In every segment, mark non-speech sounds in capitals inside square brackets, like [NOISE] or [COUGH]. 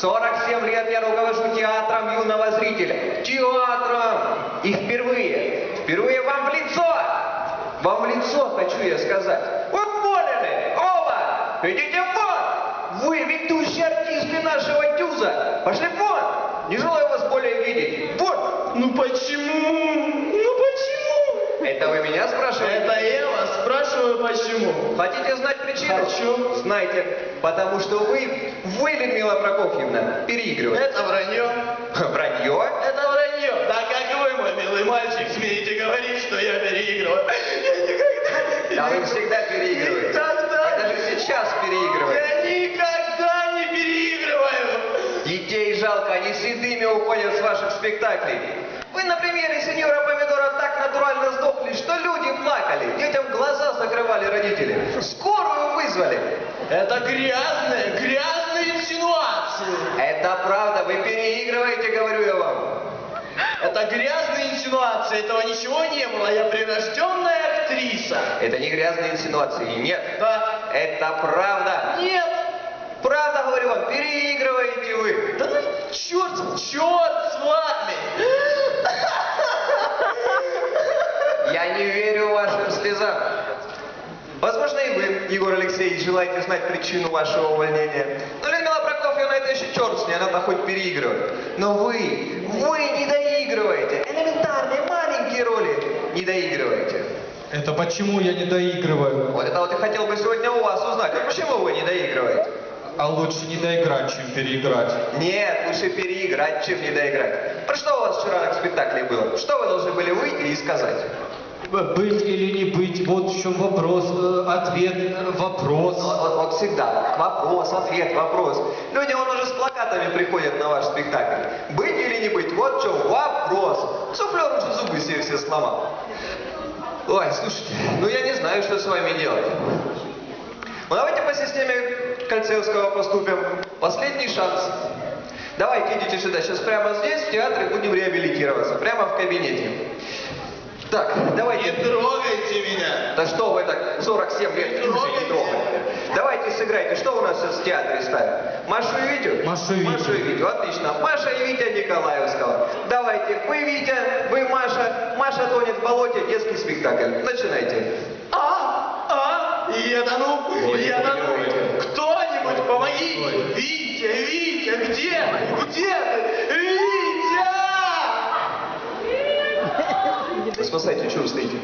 47 лет я руковожу театром юного зрителя. Театром! И впервые, впервые вам в лицо! Вам в лицо хочу я сказать. Поняли! Оба! Идите вон! Вы ведущие артисты нашего дюза! Пошли вон! Не желаю вас более видеть. Вот! Ну почему? Ну почему? Это вы меня спрашиваете? Это я вас спрашиваю, почему? Хотите? Хочу. Знайте, потому что вы, вы, Людмила Прокофьевна, переигрываете. Это вранье. [LAUGHS] Вранье? Это вранье. Так как вы, мой милый мальчик, смеете говорить, что я переигрываю. [LAUGHS] Я никогда не Да вы переигрываю. всегда переигрываете. Никогда. Вы даже сейчас переигрываете. Я никогда не переигрываю. Детей жалко, они седыми уходят с ваших спектаклей. Вы на примере сеньора Помидора так натурально сдохли, что люди плакали. Детям глаза закрывали родители. Скорую вызвали. Это грязные, грязные инсинуации. Это правда, вы переигрываете, говорю я вам. Это грязные инсинуации, этого ничего не было. Я прирожденная актриса. Это не грязные инсинуации, нет. Да. Это правда. Нет. Правда, говорю вам, переигрываете вы. Да ну черт, черт с вами. Я не верю вашим слезам. Возможно, и вы, Егор Алексеевич, желаете знать причину вашего увольнения. Но Людмила Прокофьевна, это еще черт с ней, она-то хоть переигрывает. Но вы, вы не доигрываете. Элементарные, маленькие роли не доигрываете. Это почему я не доигрываю? Вот это вот я хотел бы сегодня у вас узнать. А почему вы не доигрываете? А лучше не доиграть, чем переиграть. Нет, лучше переиграть, чем не доиграть. Про что у вас вчера на спектакле было? Что вы должны были выйти и сказать? Быть или не быть, вот в чем вопрос, э, ответ, э, вопрос. Вот, вот, вот всегда. Вопрос, ответ, вопрос. Люди, он уже с плакатами приходят на ваш спектакль. Быть или не быть? Вот в чем вопрос. Суфлер уже зубы себе все сломал. Ой, слушайте, ну я не знаю, что с вами делать. Ну давайте по системе Кольцевского поступим. Последний шанс. Давайте идите сюда. Сейчас прямо здесь, в театре, будем реабилитироваться. Прямо в кабинете. Так, Не давайте. трогайте меня. Да что вы так 47 лет уже не трогали. Давайте сыграйте. Что у нас сейчас в театре ставят? Машу и Витю? Машу и Витю. Машу и Витю, отлично. Маша и Витя Николаевского. Давайте, вы Витя, вы Маша. Маша тонет в болоте, детский спектакль. Начинайте. А, а, я тону, Ой, я не тону. Кто-нибудь помогите. Витя, Витя, где ты? Где ты? Витя! Спасайте, что вы стоите?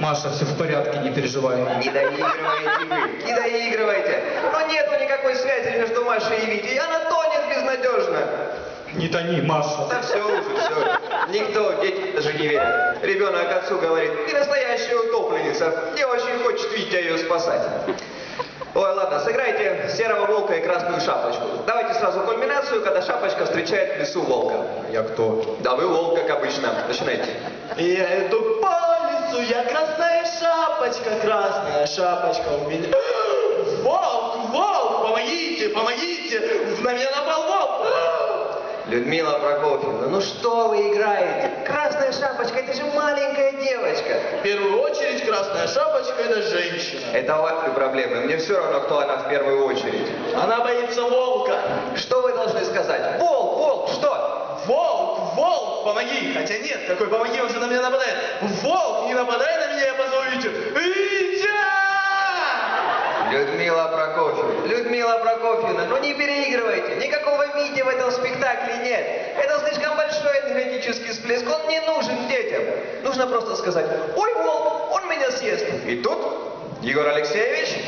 Маша, все в порядке, не переживай. Не доигрываете вы, не доигрывайте. Но нету никакой связи между Машей и Витей. Она тонет безнадежно. Не тони, Маша. Да все уже, все. Никто, дети даже не верят. Ребенок отцу говорит, ты настоящая утопленница. Не очень хочет Витя ее спасать. Ладно, сыграйте серого волка и красную шапочку. Давайте сразу кульминацию, когда шапочка встречает в лесу волка. Я кто? Да вы волк, как обычно. Начинайте. Я иду по лесу, я красная шапочка, красная шапочка у меня. [GASPS] Волк, волк, помогите, помогите, на меня напал волк. Людмила Прокофьевна, ну что вы играете? Красная шапочка, это же маленькая девочка. В первую очередь красная шапочка это женщина. Это ваши проблемы. Мне все равно, кто она в первую очередь. Она боится волка. Что вы должны сказать? Волк, волк, что? Волк, волк, помоги. Хотя нет, какой помоги, он же на меня нападает. Волк, не нападай на меня, я Людмила Прокофьевна, Людмила Прокофьевна, ну не переигрывайте. Никакого Вити в этом спектакле нет. Это слишком большой энергетический всплеск, он не нужен детям. Нужно просто сказать, ой, волк, он меня съест. И тут, Егор Алексеевич,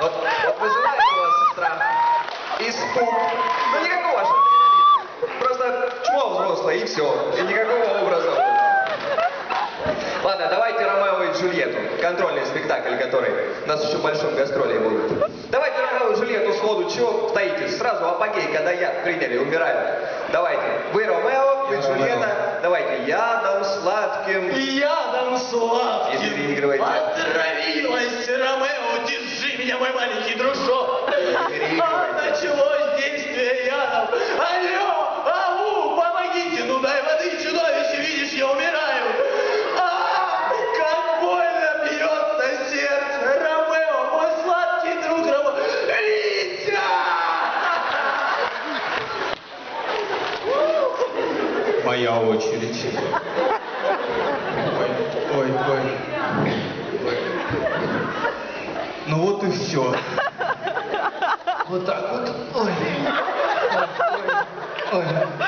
вот, вот вызывает у вас страх, испуг. Ну никакого. Просто чмо взрослое и все. И никакого образа. Ладно, давайте Ромео и Джульетту. Контрольный спектакль, который у нас еще в большом гастроле будет. Давайте Ромео и Джульетту сходу. Чего стоите? Сразу апогей, когда я, к примеру, умираю. Давайте. Вы Ромео, вы Джульетта. Ромео. Давайте. Ядом сладким. Ядом сладким Если переигрываете. Отравилась Ромео, держи меня, мой маленький дружок. Очередь. Ой, ой, ой. ой. Ну вот и все. Вот так вот. Ой. Ой. Ой.